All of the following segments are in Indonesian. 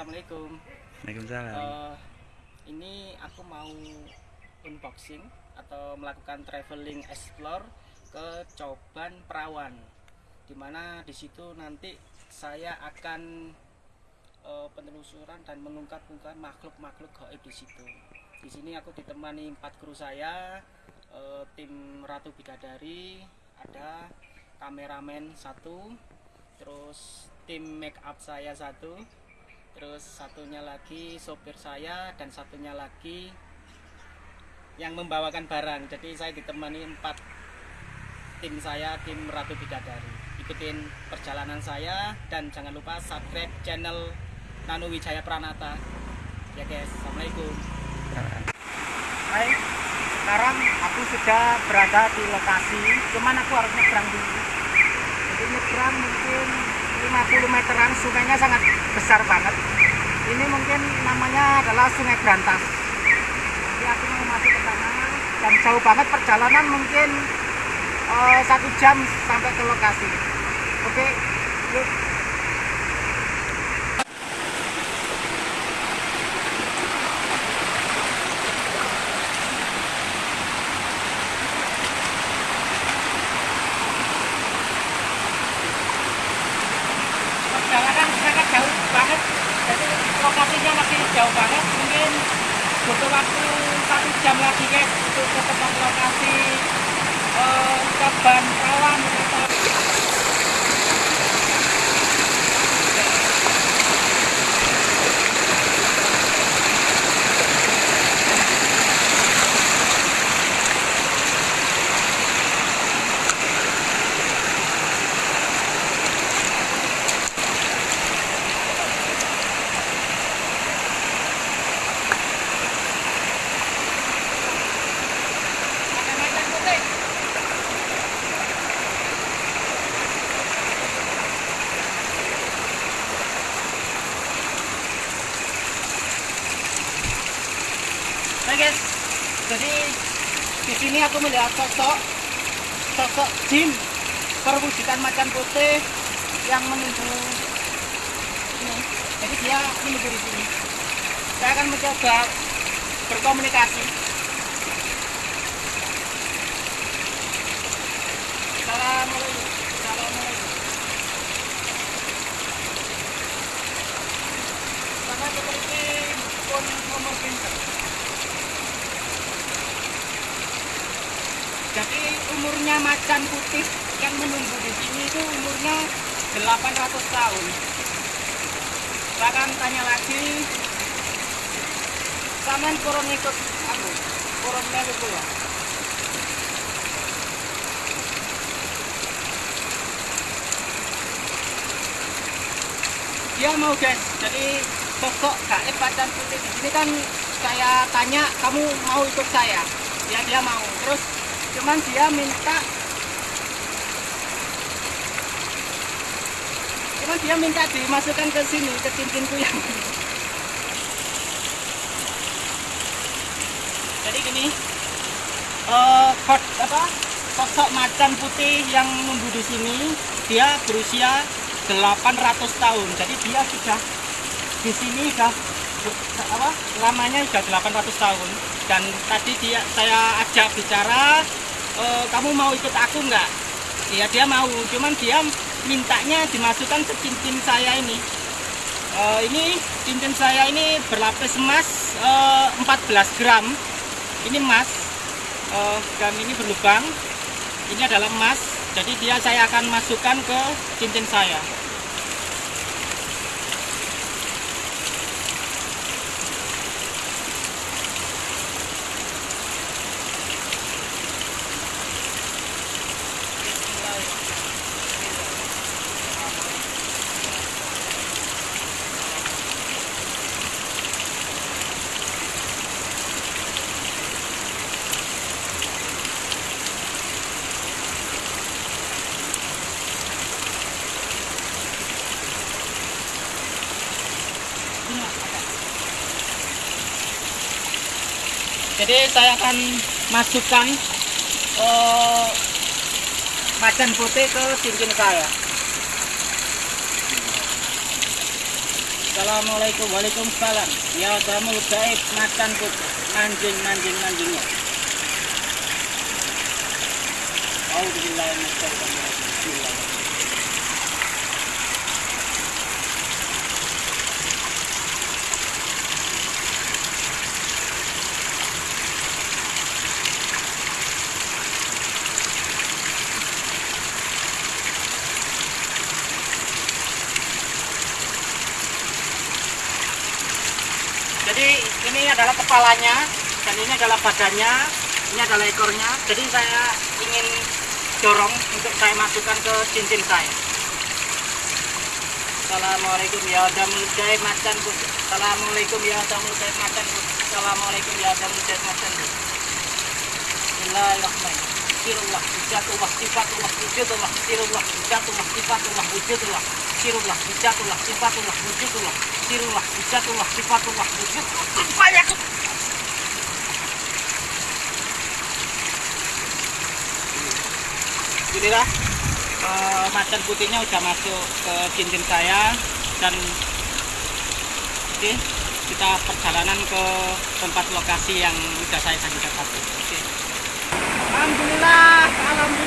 assalamualaikum. Waalaikumsalam. Eh, ini aku mau unboxing atau melakukan traveling explore ke Coban Perawan, di mana di situ nanti saya akan eh, penelusuran dan mengungkap-ungkap makhluk-makhluk gaib di situ. Di sini aku ditemani empat kru saya, eh, tim Ratu Bidadari, ada kameramen satu, terus tim make up saya satu, terus satunya lagi sopir saya dan satunya lagi yang membawakan barang. Jadi saya ditemani empat tim saya tim Ratu Bidadari. Ikutin perjalanan saya dan jangan lupa subscribe channel Nano Wijaya Pranata. Ya guys. Assalamualaikum. Hai. Sekarang aku sudah berada di lokasi. Cuman aku harus nyebrang dulu. Jadi nyebrang mungkin 50 meteran sungainya sangat besar banget. Ini mungkin namanya adalah sungai Berantas. Jadi aku mau masuk ke sana dan jauh banget perjalanan mungkin eh, satu jam sampai ke lokasi. Oke yuk perjalanan sangat jauh banget jadi lokasinya masih jauh banget mungkin butuh waktu satu jam lagi guys untuk ke tempat lokasi eh, Keban Perawan atau macam-macam putih Oke guys, jadi di sini aku melihat sosok sosok jin perwujudan macan putih yang menuju ini. Jadi dia menuju di sini. Saya akan mencoba berkomunikasi. Assalamualaikum. Assalamualaikum. Pinter. Jadi umurnya macan putih yang menunggu di sini itu umurnya 800 tahun. Bahkan tanya lagi, sampean kurang ikut aku, kurang melu kula. Dia mau guys, jadi sosok gaib macan putih di sini kan saya tanya kamu mau ikut saya, ya dia mau. Terus cuman dia minta cuman dia minta dimasukkan ke sini ke cincinku yang jadi gini eh kod apa sosok macan putih yang nunggu di sini dia berusia 800 tahun. Jadi dia sudah di sini sudah apa lamanya sudah 800 tahun. Dan tadi dia saya ajak bicara "E, kamu mau ikut aku nggak? Iya dia mau. Cuman dia mintanya dimasukkan ke cincin saya ini. E, ini cincin saya ini berlapis emas e, 14 gram. Ini emas. E, dan ini berlubang. Ini adalah emas. Jadi dia saya akan masukkan ke cincin saya Jadi saya akan masukkan eh, macan putih ke cincin saya. Assalamualaikum. Waalaikumsalam. Ya damul gaib macan putih. Manjing manjing manjingnya Bismillahirrahmanirrahim jadi ini adalah kepalanya dan ini adalah badannya ini adalah ekornya. Jadi saya ingin dorong untuk saya masukkan ke cincin saya. Assalamualaikum ya damul gaib macan putih Assalamualaikum ya damul gaib macan putih Assalamualaikum ya damul gaib macan putih Bismillahirrahmanirrahim. Sirullah, Bijatullah, Sifatullah, Wujudullah, Sirullah, Bijatullah, Sifatullah, Wujudullah, Sirullah, Bijatullah, Sifatullah, Wujudullah, Sirullah, Bijatullah, Sifatullah, Wujudullah. Banyak. Inilah eh, macan putihnya udah masuk ke cincin saya dan oke kita perjalanan ke tempat lokasi yang sudah saya tadi. Oke. Alhamdulillah, alhamdulillah.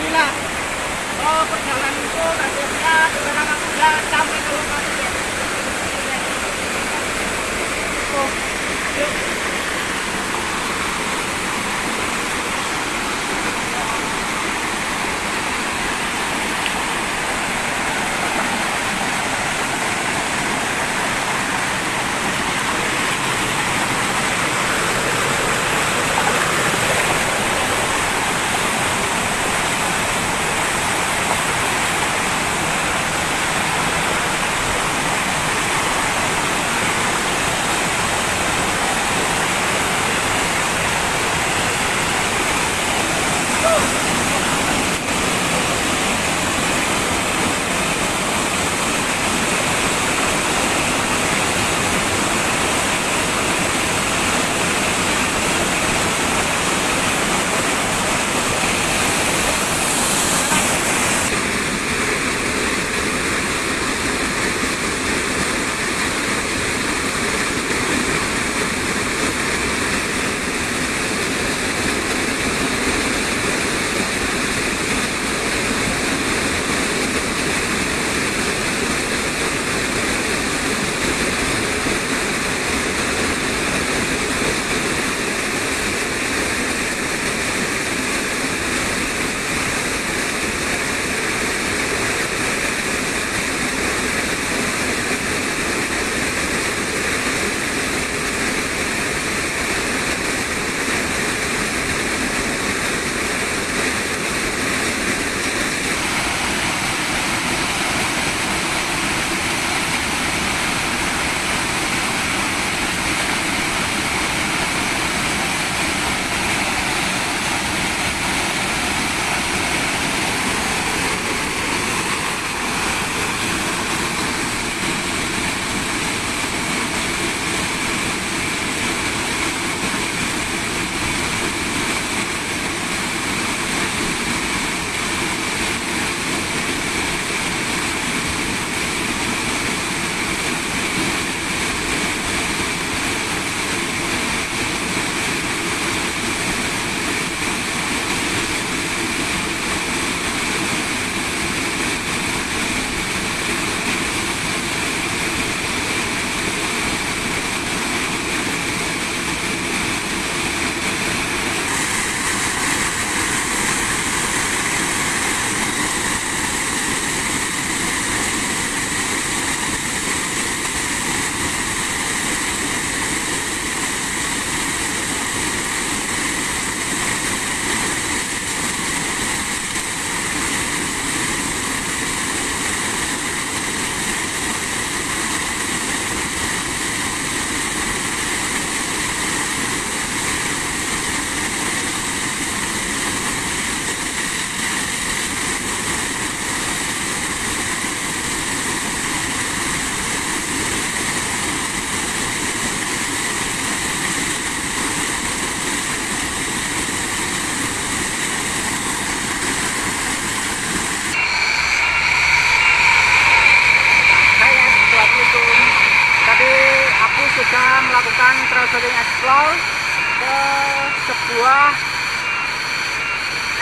Sebuah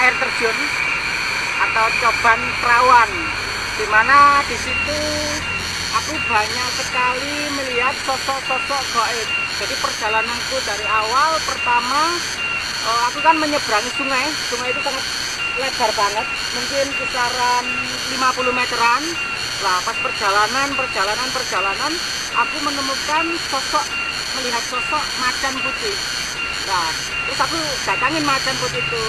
air terjun atau coban perawan. Di mana di situ aku banyak sekali melihat sosok-sosok gaib. Jadi perjalananku dari awal pertama uh, aku kan menyeberangi sungai. Sungai itu sangat lebar banget mungkin kisaran 50 meteran. Lah pas perjalanan perjalanan perjalanan aku menemukan sosok melihat sosok macan putih nah terus aku datangin macan putih itu.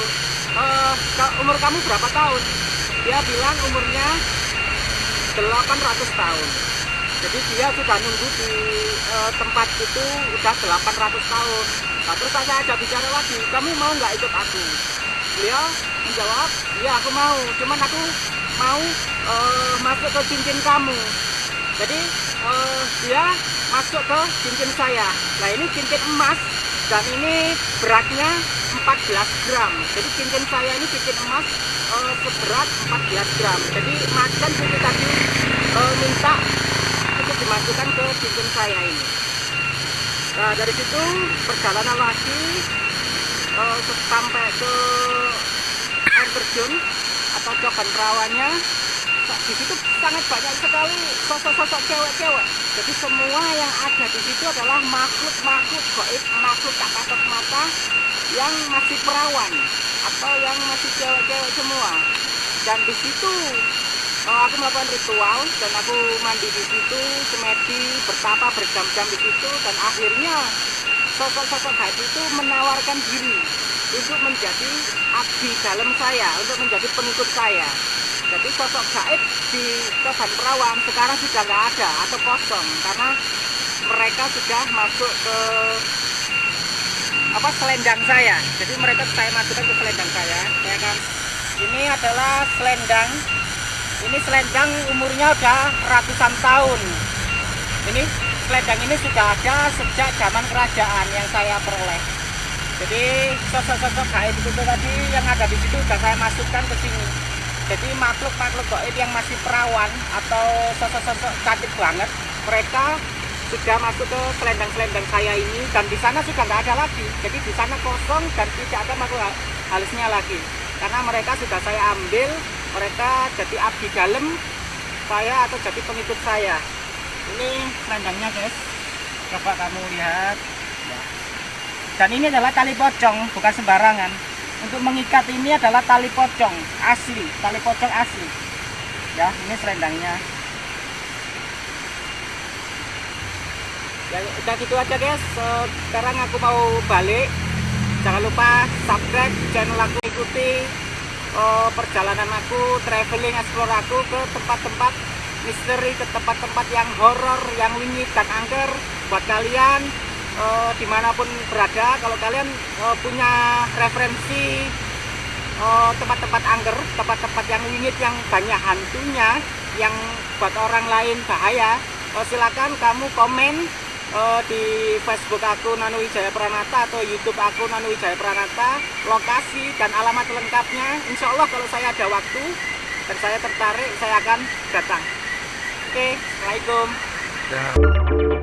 Uh, umur kamu berapa tahun? Dia bilang umurnya 800 tahun. Jadi dia sudah nunggu di uh, tempat itu udah 800 tahun. Nah, terus saya ajak bicara lagi kamu mau nggak ikut aku? Beliau menjawab iya aku mau. Cuman aku mau uh, masuk ke cincin kamu. Jadi uh, dia masuk ke cincin saya. Nah ini cincin emas dan ini beratnya 14 gram. Jadi cincin saya ini cincin emas uh, seberat 14 gram. Jadi macan itu tadi uh, minta untuk dimasukkan ke cincin saya ini. Nah dari situ perjalanan lagi uh, sampai ke air terjun atau coban perawannya di situ sangat banyak sekali sosok-sosok cewek-cewek. Jadi semua yang ada di situ adalah makhluk-makhluk gaib makhluk tak kasat mata yang masih perawan atau yang masih cewek-cewek semua. Dan di situ oh, aku melakukan ritual dan aku mandi di situ semedi bertapa berjam-jam di situ dan akhirnya sosok-sosok gaib itu menawarkan diri untuk menjadi abdi dalam saya untuk menjadi pengikut saya jadi sosok gaib di Coban Perawan sekarang sudah nggak ada atau kosong karena mereka sudah masuk ke apa selendang saya. Jadi mereka saya masukkan ke selendang saya. Ya kan ini adalah selendang. Ini selendang umurnya udah ratusan tahun. Ini selendang ini sudah ada sejak zaman kerajaan yang saya peroleh. Jadi sosok-sosok gaib itu tadi yang ada di situ sudah saya masukkan ke sini jadi makhluk-makhluk gaib yang masih perawan atau sosok-sosok cantik banget mereka sudah masuk ke selendang-selendang saya ini dan di sana sudah nggak ada lagi. Jadi di sana kosong dan tidak ada makhluk halusnya lagi. Karena mereka sudah saya ambil mereka jadi abdi dalam saya atau jadi pengikut saya. Ini selendangnya guys. Coba kamu lihat. Dan ini adalah tali pocong bukan sembarangan untuk mengikat ini adalah tali pocong asli tali pocong asli. Ya ini selendangnya. Ya udah gitu aja guys. Sekarang aku mau balik. Jangan lupa subscribe channel aku ikuti uh, perjalanan aku traveling explore aku ke tempat-tempat misteri ke tempat-tempat yang horor yang winyit dan angker. Buat kalian uh, di mana pun berada kalau kalian uh, punya referensi tempat-tempat uh, angker tempat-tempat yang winyit yang banyak hantunya yang buat orang lain bahaya uh, silakan kamu komen uh, di Facebook aku Nano Wijaya Pranata atau YouTube aku Nano Wijaya Pranata lokasi dan alamat lengkapnya. Insya Allah kalau saya ada waktu dan saya tertarik saya akan datang. Oke Assalamualaikum